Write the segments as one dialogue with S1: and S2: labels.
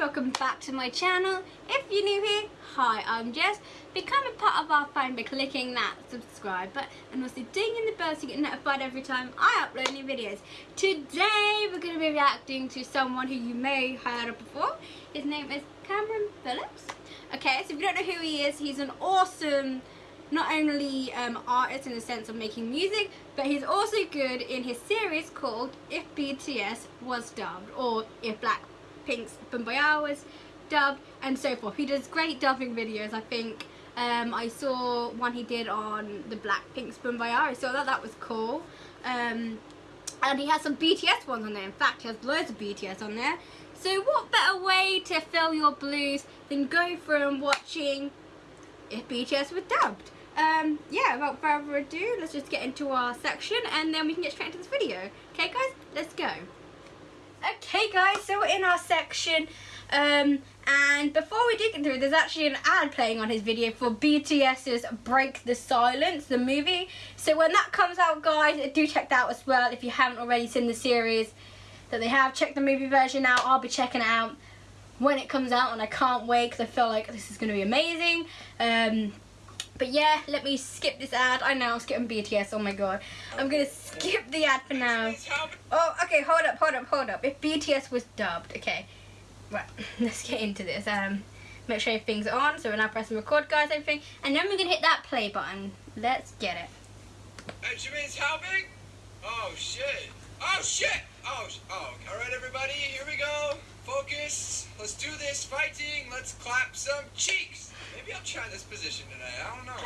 S1: welcome back to my channel. If you're new here, hi, I'm Jess. Become a part of our family by clicking that subscribe button and also ding in the bell so you get notified every time I upload new videos. Today we're going to be reacting to someone who you may have heard of before. His name is Cameron Phillips. Okay, so if you don't know who he is, he's an awesome not only um, artist in the sense of making music, but he's also good in his series called If BTS Was Dubbed, or If Blackpink's Boombayah was dub and so forth. He does great dubbing videos, I think. Um, I saw one he did on the Blackpink's Boombayah, I saw that, that was cool. Um, and he has some BTS ones on there, in fact he has loads of BTS on there. So what better way to fill your blues than go from watching if BTS was dubbed? um, yeah, without further ado, let's just get into our section and then we can get straight into this video. Okay guys, let's go. Okay guys, so we're in our section um, and before we dig into it, there's actually an ad playing on his video for BTS's Break the Silence, the movie. So when that comes out guys, do check that out as well if you haven't already seen the series that they have. Check the movie version out, I'll be checking it out when it comes out and I can't wait because I feel like this is going to be amazing. Um, but yeah, let me skip this ad. I know I'm skipping BTS. Oh my god. I'm going to skip the ad for now. Oh, okay. Hold up, hold up, hold up. If BTS was dubbed. Okay. Right. Let's get into this. Um, Make sure everything's on. So we're now pressing record, guys, everything. And then we're to hit that play button. Let's get it.
S2: Benjamin's helping? Oh, shit. Oh, shit. Oh, oh. All right, everybody. Here we go. Focus. Let's do this. Fighting. Let's clap some cheeks. Maybe I'll try this position today. I don't know.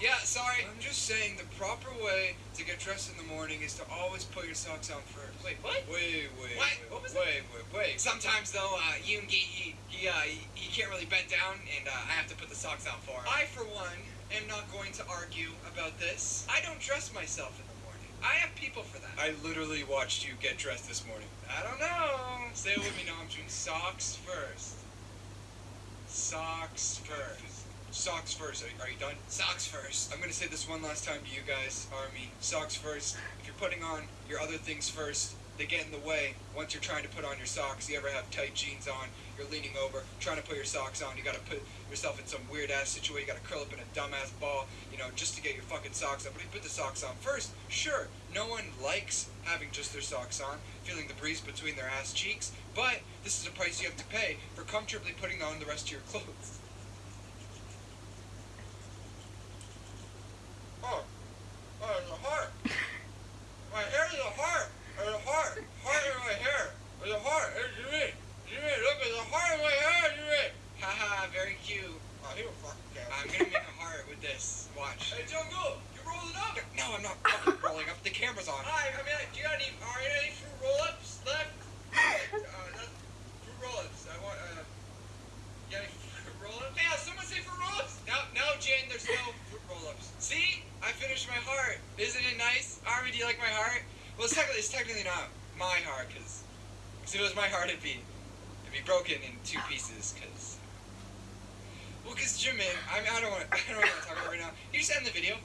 S2: Yeah, sorry. I'm just saying the proper way to get dressed in the morning is to always put your socks on first. Wait, what? Wait, wait, what? wait, what was wait, wait, wait. Sometimes though, uh, Yoongi, he, he, uh, he, he can't really bend down, and uh, I have to put the socks on for him. I, for one, am not going to argue about this. I don't dress myself in the morning. I have people for that. I literally watched you get dressed this morning. I don't know. Say it with me, I'm doing Socks first. Socks first. Socks first. Are, are, you done? Socks first. I'm gonna say this one last time to you guys, Army. Socks first. If you're putting on your other things first, they get in the way once you're trying to put on your socks. You ever have tight jeans on, you're leaning over, trying to put your socks on, you gotta put yourself in some weird ass situation, you gotta curl up in a dumbass ball, you know, just to get your fucking socks on. But if you put the socks on first, sure, no one likes having just their socks on, feeling the breeze between their ass cheeks, but this is a price you have to pay for comfortably putting on the rest of your clothes. Oh, oh, there's a heart. My hair is a heart. There's a heart. Heart in my hair. There's a heart. Jimmy, look, there's a heart in my hair. Haha, very cute. Oh, he will fucking care. I'm gonna make a heart with this. Watch. Hey, you rolling up? No, I'm not fucking rolling up. The camera's on. Hi, I mean, do you got any, are you any fruit roll-ups left? uh, fruit roll-ups. I want, uh, you got any fruit roll-ups? Yeah, someone say fruit roll-ups? No, no, Jen, there's no roll-ups. See? I finished my heart. Isn't it nice? Army, do you like my heart? Well, it's technically, it's technically not my heart, because if it was my heart, it'd be, it'd be broken in two pieces, because... Well, because Jimin, I mean, I don't want, I don't want to talk about it right now. You just end the video.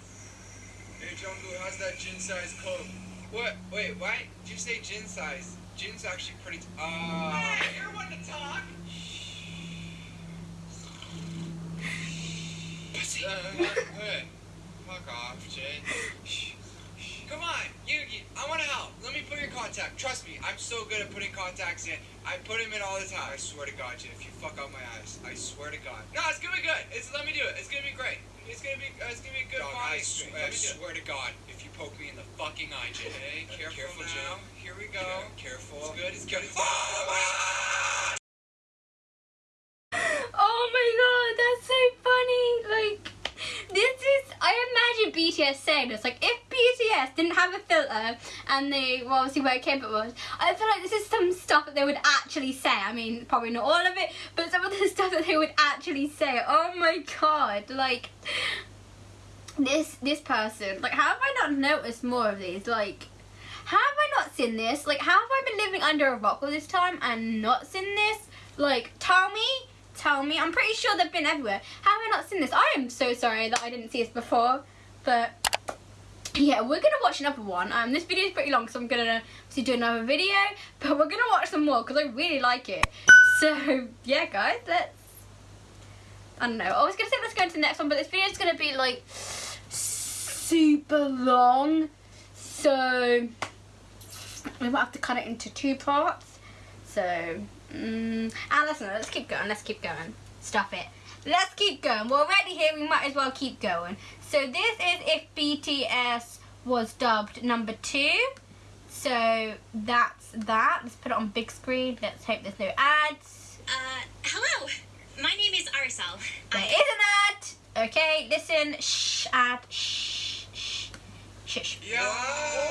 S2: Hey, Jungkook, how's that Jin size coat? What? Wait, why did you say Jin size? Jin's actually pretty. Uh. Hey, you're one to talk. Fuck off, Jin. Come on, you I want to help. Let me put your contact. Trust me, I'm so good at putting contacts in. I put them in all the time. I swear to God, Jin, if you fuck out my eyes, I swear to God. No, it's gonna be good. It's let me do it. It's gonna be great. It's gonna be uh, it's gonna be a good Dog, I, sw I swear to God, if you poke me in the fucking eye, Jin. Okay, careful, careful now. Jin. Here we go. Yeah, careful. It's good. It's good. It's good. Oh,
S1: oh my god, that's so funny. Like, this is, I imagine BTS saying this. Like, if BTS didn't have a filter and they, well, obviously where K-pop was, I feel like this is some stuff that they would actually say. I mean, probably not all of it, but some of the stuff that they would actually say. Oh my god, like, this, this person, like, how have I not noticed more of these? Like, how have I not seen this? Like, how have I been living under a rock all this time and not seen this? Like, tell me, tell me. I'm pretty sure they've been everywhere. How have I not seen this? I am so sorry that I didn't see this before. But, yeah, we're to watch another one. Um, This video is pretty long, so I'm going to do another video. But we're to watch some more because I really like it. So yeah, guys, let's. I don't know. I was gonna say let's go into the next one, but this video is gonna be like super long, so we might have to cut it into two parts. So, mm, ah, listen, let's keep going. Let's keep going. Stop it. Let's keep going. We're already here. We might as well keep going. So this is if BTS was dubbed number two. So that's that. Let's put it on big screen. Let's hope there's no ads.
S3: Uh, hello. My name is Arsel.
S1: There is an ad. Okay, listen. Shh, ad. Shh, shh, shush.
S2: Yo! Wow!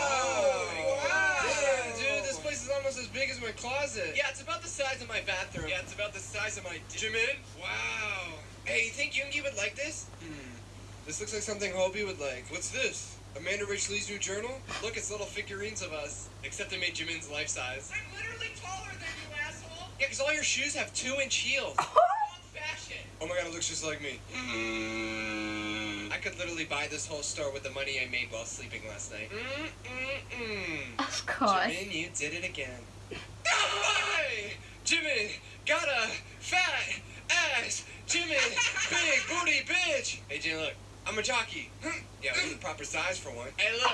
S4: Big as my closet.
S2: Yeah, it's about the size of my bathroom. Yeah, it's about the size of my Jimin. Wow. Hey, you think Yoongi would like this?
S4: Hmm. This looks like something Hobi would like. What's this? Amanda Rich Lee's new journal?
S2: Look, it's little figurines of us. Except they made Jimin's life size. I'm literally taller than you, asshole. Yeah, because all your shoes have two-inch heels. Wrong fashion.
S4: Oh my god, it looks just like me.
S2: Mm. I could literally buy this whole store with the money I made while sleeping last night. Mm-mm-mm.
S1: Of course.
S2: Jimin, you did it again. Hey! Jimin, got a fat ass. Jimin, big booty bitch. Hey, Jin, look, I'm a jockey. Hmm, yeah, we're the proper size for one. Hey, look,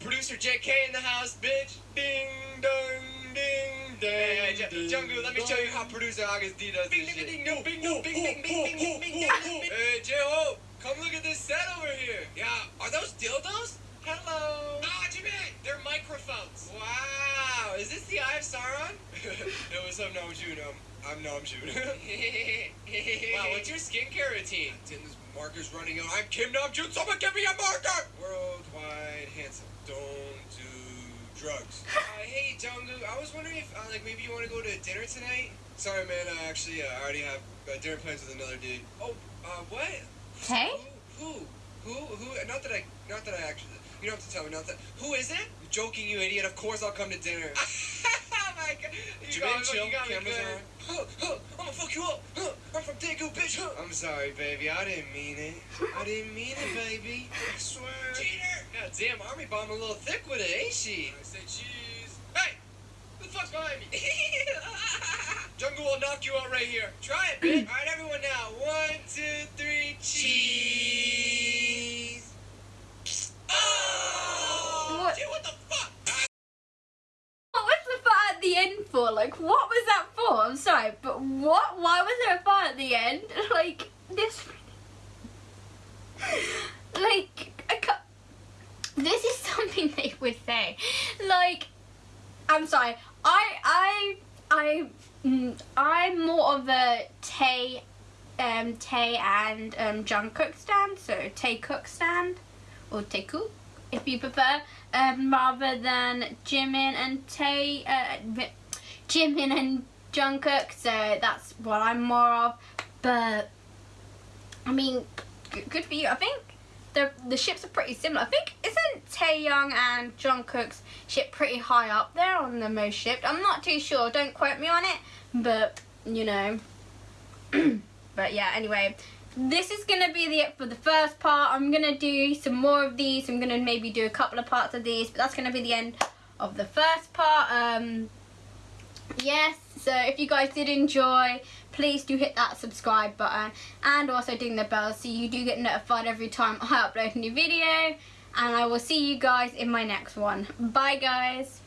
S2: producer JK in the house, bitch. Ding dong, ding dong. Hey, hey, J- Jungkook, let me show you how producer August D does this shit. Bing, ding, bing, bing, bing, bing, bing, bing, bing, Hey, J-Hope, come look at this set over here. Yeah, are those dildos? Hello. Ah, Jimin, they're microphones. Wow, is this the Eye of Sauron?
S4: Yo, what's up, Namjoon? Um, I'm Namjoon.
S2: wow, what's your skincare routine?
S4: Tin, this marker's running out. I'm Kim Namjoon. Someone give me a marker! Worldwide handsome. Don't do drugs.
S2: Uh, hey, Jungkook, I was wondering if, uh, like, maybe you want to go to dinner tonight?
S4: Sorry, man. I actually, uh, I already have uh, dinner plans with another dude.
S2: Oh, uh, what?
S1: Hey?
S2: Who? Who? Who? Who? Not that I, not that I actually. You don't have to tell me. Not that. Who is it?
S4: I'm joking, you idiot. Of course I'll come to dinner.
S2: oh my god. You got me-
S4: chill.
S2: you got me
S4: Cameras
S2: good. Huh, huh, I'm gonna fuck you up. Huh, I'm from Daegu, bitch. Huh.
S4: I'm sorry, baby. I didn't mean it. I didn't mean it, baby. I swear.
S2: Cheater! God damn, Army Bomb a little thick with it, ain't she?
S4: I say cheese.
S2: Hey! Who the fuck's behind me? Jungle will knock you out right here. Try it, bitch. Alright, everyone now. One, two, three, cheese. Oh!
S1: What?
S2: Dude, what the fuck?
S1: What was the bar at Like, what was that for? I'm sorry, but what? Why was there a bar at the end? Like, this. Like, this is something they would say. Like, I'm sorry. I, I, I, mm, I'm more of a Tae, um, Tae and um, Jungkook stand. So Taekook stand, or Taekook, if you prefer, um, rather than Jimin and Tae, uh, Jimin and Jungkook. So that's what I'm more of. But I mean, good for you. I think the the ships are pretty similar. I think isn't Taeyong and Jungkook's ship pretty high up there on the most shipped? I'm not too sure. Don't quote me on it, but you know. but yeah, anyway, this is gonna be the it for the first part. I'm gonna do some more of these. I'm gonna maybe do a couple of parts of these, but that's gonna be the end of the first part. Um, yes. So if you guys did enjoy, please do hit that subscribe button and also ding the bell so you do get notified every time I upload a new video. And I will see you guys in my next one. Bye guys.